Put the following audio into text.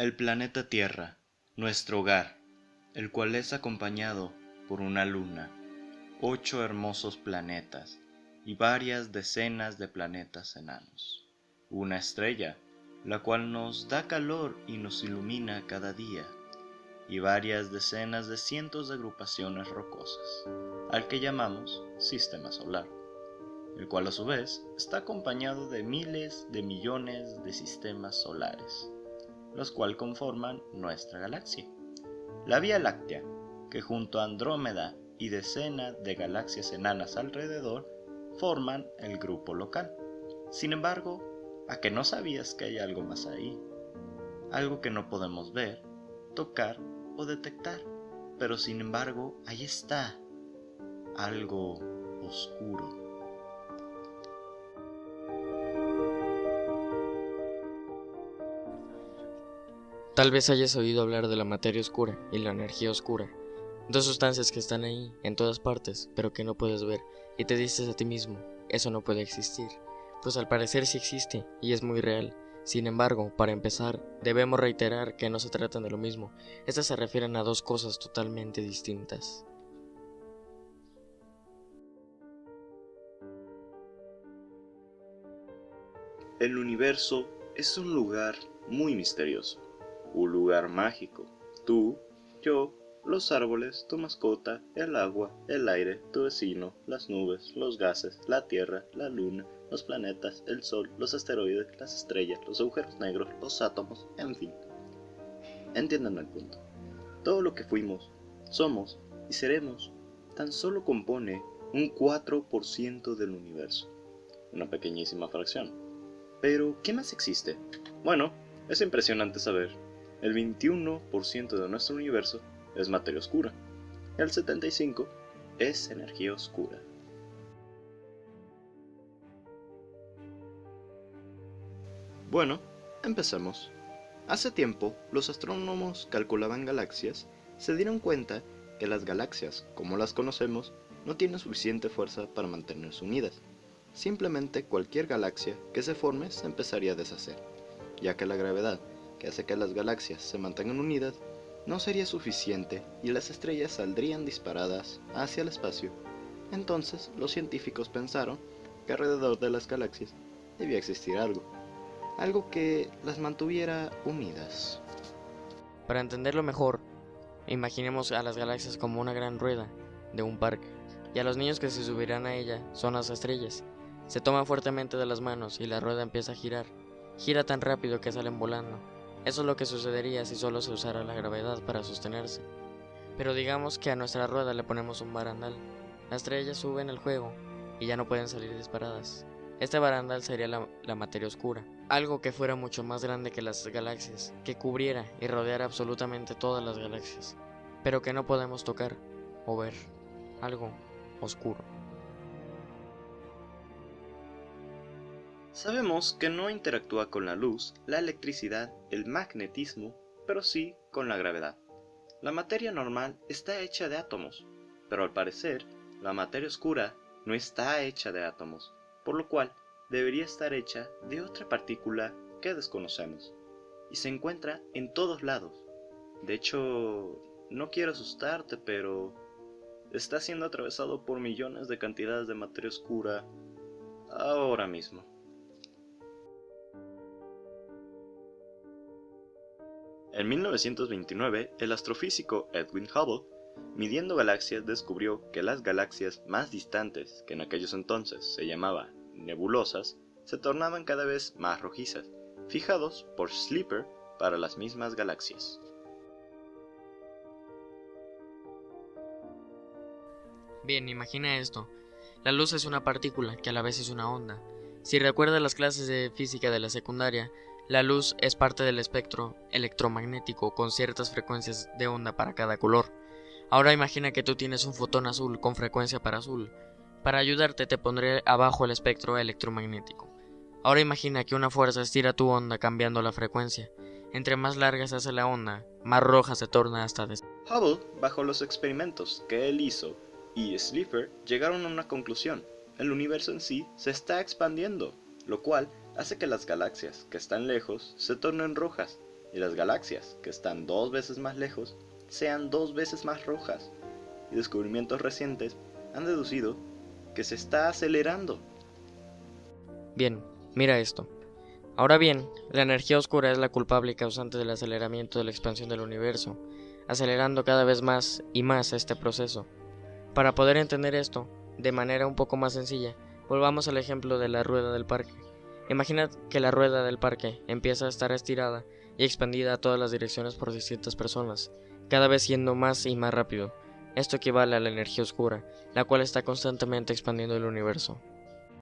El planeta Tierra, nuestro hogar, el cual es acompañado por una luna, ocho hermosos planetas y varias decenas de planetas enanos. Una estrella, la cual nos da calor y nos ilumina cada día, y varias decenas de cientos de agrupaciones rocosas, al que llamamos Sistema Solar, el cual a su vez está acompañado de miles de millones de sistemas solares los cuales conforman nuestra galaxia. La Vía Láctea, que junto a Andrómeda y decenas de galaxias enanas alrededor, forman el grupo local. Sin embargo, ¿a que no sabías que hay algo más ahí? Algo que no podemos ver, tocar o detectar, pero sin embargo, ahí está, algo oscuro. Tal vez hayas oído hablar de la materia oscura y la energía oscura, dos sustancias que están ahí, en todas partes, pero que no puedes ver, y te dices a ti mismo, eso no puede existir, pues al parecer sí existe, y es muy real. Sin embargo, para empezar, debemos reiterar que no se tratan de lo mismo, estas se refieren a dos cosas totalmente distintas. El universo es un lugar muy misterioso un lugar mágico. Tú, yo, los árboles, tu mascota, el agua, el aire, tu vecino, las nubes, los gases, la tierra, la luna, los planetas, el sol, los asteroides, las estrellas, los agujeros negros, los átomos, en fin. Entiendan el punto. Todo lo que fuimos, somos y seremos tan solo compone un 4% del universo. Una pequeñísima fracción. Pero, ¿qué más existe? Bueno, es impresionante saber el 21% de nuestro universo es materia oscura, el 75% es energía oscura. Bueno, empecemos. Hace tiempo, los astrónomos calculaban galaxias, se dieron cuenta que las galaxias, como las conocemos, no tienen suficiente fuerza para mantenerse unidas. Simplemente cualquier galaxia que se forme se empezaría a deshacer, ya que la gravedad que hace que las galaxias se mantengan unidas, no sería suficiente y las estrellas saldrían disparadas hacia el espacio. Entonces los científicos pensaron que alrededor de las galaxias debía existir algo, algo que las mantuviera unidas. Para entenderlo mejor, imaginemos a las galaxias como una gran rueda de un parque, y a los niños que se subirán a ella son las estrellas. Se toman fuertemente de las manos y la rueda empieza a girar. Gira tan rápido que salen volando. Eso es lo que sucedería si solo se usara la gravedad para sostenerse. Pero digamos que a nuestra rueda le ponemos un barandal. Las estrellas suben el juego y ya no pueden salir disparadas. Este barandal sería la, materia oscura, algo que fuera mucho más grande que las galaxias, que cubriera y rodeara absolutamente todas las galaxias, pero que no podemos tocar o ver, algo oscuro. Sabemos que no interactúa con la luz, la electricidad, el magnetismo, pero sí con la gravedad. La materia normal está hecha de átomos, pero al parecer, la materia oscura no está hecha de átomos, por lo cual debería estar hecha de otra partícula que desconocemos, y se encuentra en todos lados. De hecho, no quiero asustarte, pero está siendo atravesado por millones de cantidades de materia oscura ahora mismo. En 1929, el astrofísico Edwin Hubble, midiendo galaxias, descubrió que las galaxias más distantes, que en aquellos entonces se llamaban nebulosas, se tornaban cada vez más rojizas, fijados por Sleeper para las mismas galaxias. Bien, imagina esto. La luz es una partícula que a la vez es una onda. Si recuerdas las clases de física de la secundaria, la luz es parte del espectro electromagnético con ciertas frecuencias de onda para cada color. Ahora imagina que tú tienes un fotón azul con frecuencia para azul. Para ayudarte te pondré abajo el espectro electromagnético. Ahora imagina que una fuerza estira tu onda cambiando la frecuencia. Entre más larga se hace la onda, más roja se torna hasta des Hubble, bajo los experimentos que él hizo, y Sleeper llegaron a una conclusión. El universo en sí se está expandiendo, lo cual hace que las galaxias que están lejos se tornen rojas y las galaxias, que están dos veces más lejos, sean dos veces más rojas. Y descubrimientos recientes han deducido que se está acelerando. Bien, mira esto. Ahora bien, la energía oscura es la culpable causante del aceleramiento de la expansión del universo, acelerando cada vez más y más este proceso. Para poder entender esto, de manera un poco más sencilla, volvamos al ejemplo de la rueda del parque. Imagina que la rueda del parque empieza a estar estirada y expandida a todas las direcciones por distintas personas, cada vez siendo más y más rápido. Esto equivale a la energía oscura, la cual está constantemente expandiendo el universo.